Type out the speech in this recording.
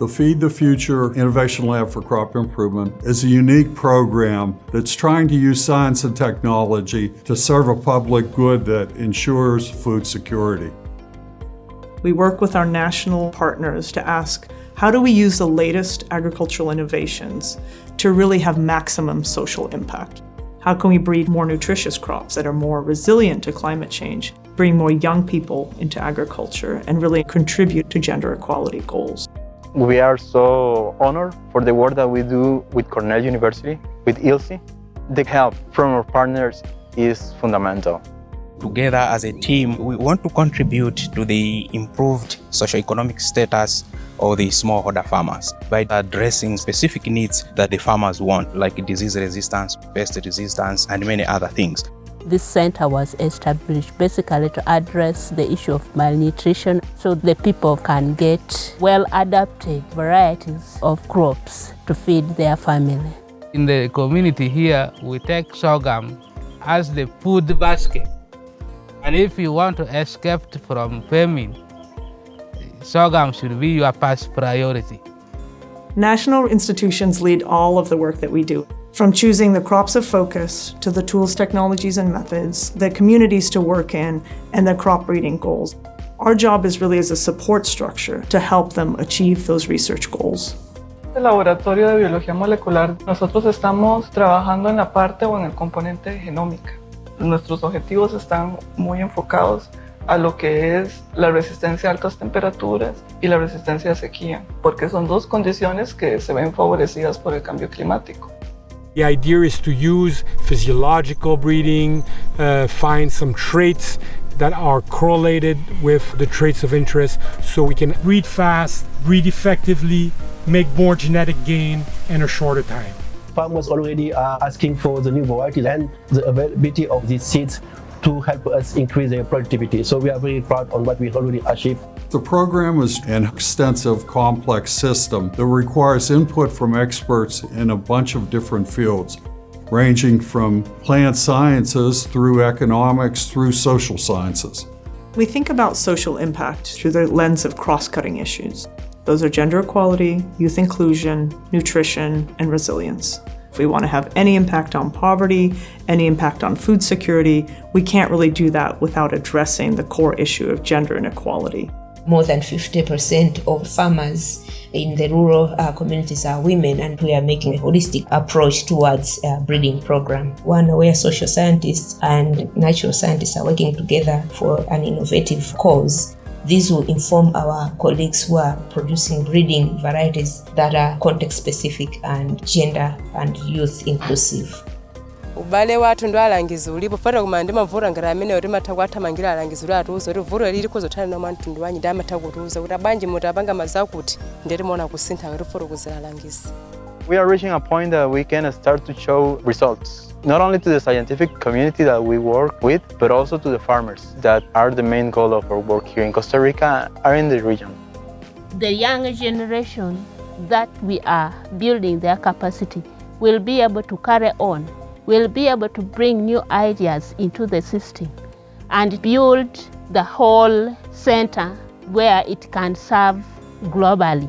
The Feed the Future Innovation Lab for Crop Improvement is a unique program that's trying to use science and technology to serve a public good that ensures food security. We work with our national partners to ask, how do we use the latest agricultural innovations to really have maximum social impact? How can we breed more nutritious crops that are more resilient to climate change, bring more young people into agriculture, and really contribute to gender equality goals? We are so honored for the work that we do with Cornell University, with ILSI. The help from our partners is fundamental. Together as a team, we want to contribute to the improved socioeconomic status of the smallholder farmers by addressing specific needs that the farmers want, like disease resistance, pest resistance, and many other things. This center was established basically to address the issue of malnutrition so the people can get well-adapted varieties of crops to feed their family. In the community here, we take sorghum as the food basket. And if you want to escape from famine, sorghum should be your first priority. National institutions lead all of the work that we do. From choosing the crops of focus to the tools, technologies, and methods, the communities to work in, and the crop breeding goals. Our job is really as a support structure to help them achieve those research goals. El laboratorio de biología molecular, nosotros estamos trabajando en la parte o en el componente genómica. Nuestros objetivos están muy enfocados a lo que es la resistencia a altas temperaturas y la resistencia a sequía, porque son dos condiciones que se ven favorecidas por el cambio climático. The idea is to use physiological breeding, uh, find some traits that are correlated with the traits of interest so we can breed fast, breed effectively, make more genetic gain in a shorter time. Farmers already are asking for the new varieties and the availability of these seeds to help us increase their productivity. So we are very proud on what we already achieved. The program is an extensive, complex system that requires input from experts in a bunch of different fields, ranging from plant sciences through economics through social sciences. We think about social impact through the lens of cross-cutting issues. Those are gender equality, youth inclusion, nutrition, and resilience. If we want to have any impact on poverty, any impact on food security, we can't really do that without addressing the core issue of gender inequality. More than 50% of farmers in the rural uh, communities are women and we are making a holistic approach towards a breeding program. One where social scientists and natural scientists are working together for an innovative cause this will inform our colleagues who are producing breeding varieties that are context specific and gender and youth inclusive. ubale wathu ndwalangiza ulipo. Fata kumana ndimavura ngati amene kuti matha kuathamangira alangizi kuti atiuza kuti vuro lili kuzothana nomwe mtundu wanyi ndi amatha kutiuza kuti abanji muti mazakuti ndeti maona kusintha kuti foro kuzira alangizi. We are reaching a point that we can start to show results, not only to the scientific community that we work with, but also to the farmers that are the main goal of our work here in Costa Rica are in the region. The younger generation that we are building their capacity will be able to carry on, will be able to bring new ideas into the system and build the whole center where it can serve globally.